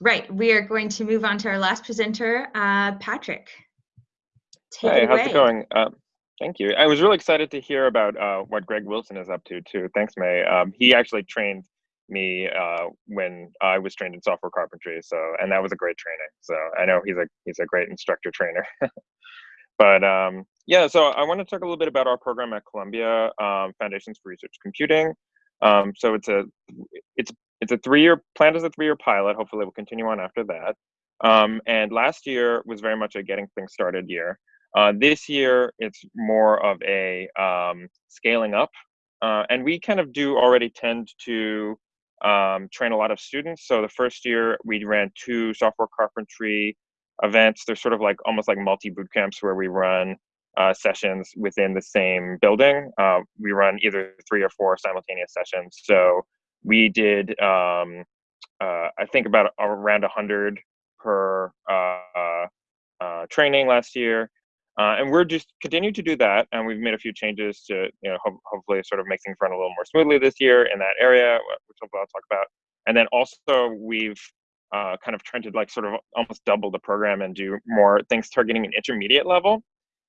right, we are going to move on to our last presenter, uh, Patrick. Take Hey, how's it going? Um, thank you. I was really excited to hear about uh, what Greg Wilson is up to too. Thanks, May. Um, he actually trained me uh, when I was trained in software carpentry, so and that was a great training. So I know he's a he's a great instructor trainer. but um, yeah, so I want to talk a little bit about our program at Columbia, um, Foundations for Research Computing. Um, so it's a it's it's a three year planned as a three year pilot. Hopefully, we'll continue on after that. Um, and last year was very much a getting things started year. Uh, this year, it's more of a um, scaling up. Uh, and we kind of do already tend to um, train a lot of students. So the first year, we ran two software carpentry events. They're sort of like almost like multi boot camps where we run uh, sessions within the same building. Uh, we run either three or four simultaneous sessions. So we did, um, uh, I think, about around 100 per uh, uh, training last year. Uh, and we're just continuing to do that, and we've made a few changes to, you know, ho- hopefully sort of make things run a little more smoothly this year in that area, which hopefully I'll talk about. And then also we've uh, kind of tried to like sort of almost double the program and do more things targeting an intermediate level.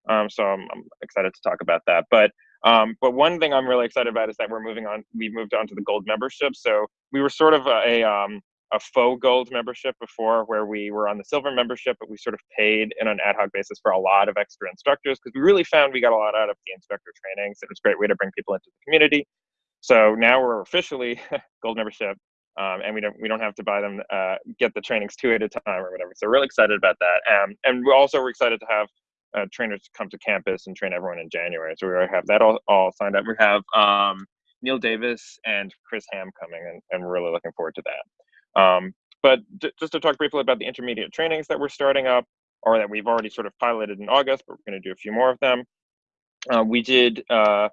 Um, so I'm, I'm, excited to talk about that. But um, but one thing I'm really excited about is that we're moving on. We've moved on to the gold membership. So we were sort of a, a um, a faux gold membership before where we were on the silver membership, but we sort of paid in an ad hoc basis for a lot of extra instructors because we really found we got a lot out of the instructor trainings. It was a great way to bring people into the community. So now we're officially gold membership. Um, and we don't we don't have to buy them uh, get the trainings two at a time or whatever. So we're really excited about that. Um, and we also we're excited to have uh, trainers come to campus and train everyone in January. So we already have that all, all signed up. We have um, Neil Davis and Chris Ham coming, and, and we're really looking forward to that. Um, but just to talk briefly about the intermediate trainings that we're starting up, or that we've already sort of piloted in August, but we're going to do a few more of them. Uh, we did uh,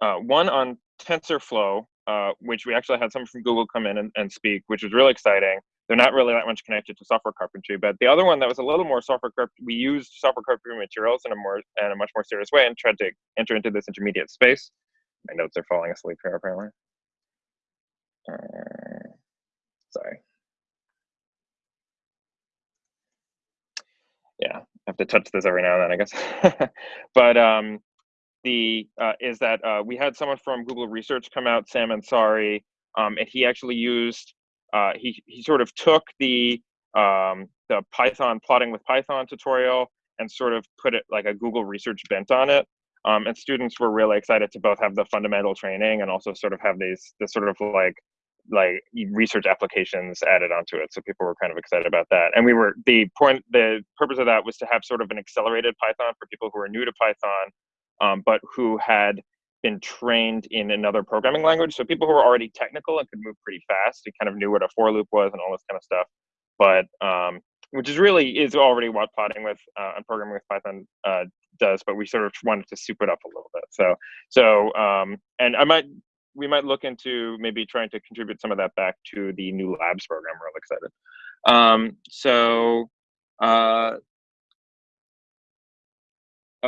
uh, one on TensorFlow, uh, which we actually had someone from Google come in and, and speak, which was really exciting they're not really that much connected to software carpentry. But the other one that was a little more software carpentry, we used software carpentry materials in a more in a much more serious way and tried to enter into this intermediate space. My notes are falling asleep here apparently. Uh, sorry. Yeah, I have to touch this every now and then, I guess. but um, the uh, is that uh, we had someone from Google Research come out, Sam Ansari, um, and he actually used uh, he he sort of took the um, the Python plotting with Python tutorial and sort of put it like a Google research bent on it. Um, and students were really excited to both have the fundamental training and also sort of have these this sort of like like research applications added onto it. So people were kind of excited about that. And we were the point the purpose of that was to have sort of an accelerated Python for people who are new to Python, um, but who had been trained in another programming language. So people who were already technical and could move pretty fast, they kind of knew what a for loop was and all this kind of stuff. But um, which is really is already what plotting with uh, and programming with Python uh, does. But we sort of wanted to soup it up a little bit. So so um, and I might we might look into maybe trying to contribute some of that back to the new labs program. We're really excited. Um, so uh,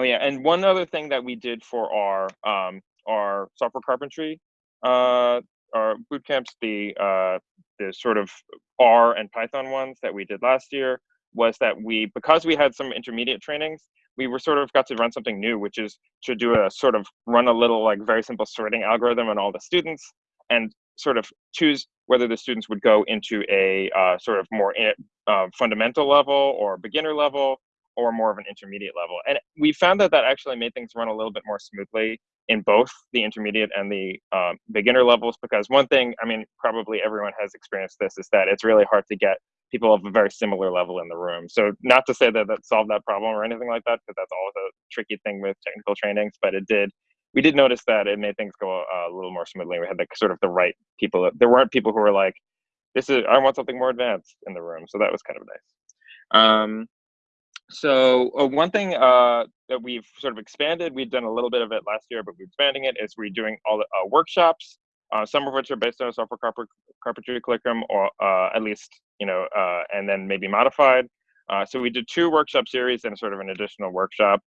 Oh yeah, and one other thing that we did for our um, our software carpentry uh, our boot camps, the uh, the sort of R and Python ones that we did last year was that we because we had some intermediate trainings, we were sort of got to run something new, which is to do a sort of run a little like very simple sorting algorithm on all the students and sort of choose whether the students would go into a uh, sort of more uh, fundamental level or beginner level or more of an intermediate level. And we found that that actually made things run a little bit more smoothly in both the intermediate and the um, beginner levels. Because one thing, I mean, probably everyone has experienced this, is that it's really hard to get people of a very similar level in the room. So not to say that that solved that problem or anything like that, because that's always a tricky thing with technical trainings, but it did. We did notice that it made things go a, a little more smoothly. We had the sort of the right people. There weren't people who were like, "This is I want something more advanced in the room." So that was kind of nice. Um, so uh, one thing uh, that we've sort of expanded, we've done a little bit of it last year, but we're expanding it, is we're doing all the uh, workshops, uh, some of which are based on a software carpentry curriculum, or uh, at least, you know, uh, and then maybe modified. so we did two workshop series and sort of an additional workshop.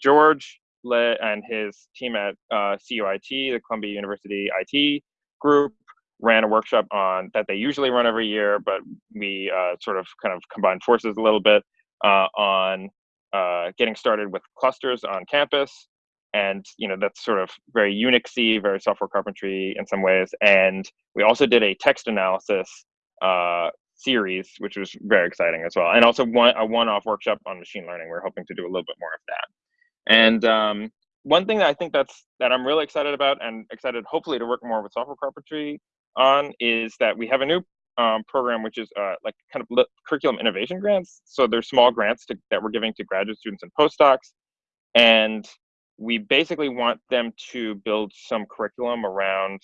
George led and his team at CUIT, the Columbia University IT group, ran a workshop on that they usually run every year, but we sort of kind of combined forces a little bit on uh, getting started with clusters on campus. And you know that's sort of very Unixy, very software carpentry in some ways. And we also did a text analysis uh, series, which was very exciting as well. And also one a one-off workshop on machine learning. We're hoping to do a little bit more of that. And um, one thing that I think that's that I'm really excited about and excited hopefully to work more with software carpentry on is that we have a new um, program which is uh, like kind of curriculum innovation grants. So they're small grants to, that we're giving to graduate students and postdocs, and we basically want them to build some curriculum around,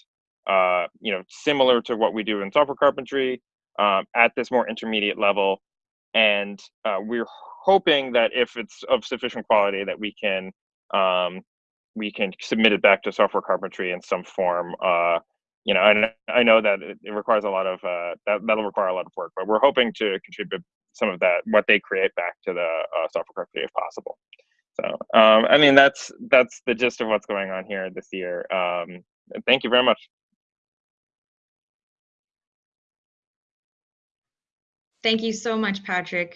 uh, you know, similar to what we do in software carpentry um, at this more intermediate level. And uh, we're hoping that if it's of sufficient quality that we can um, we can submit it back to software carpentry in some form. You know, and I know that it, it requires a lot of uh, that that'll require a lot of work, but we're hoping to contribute some of that what they create back to the uh, software community if possible. So, um, I mean, that's that's the gist of what's going on here this year. Um, thank you very much. Thank you so much, Patrick.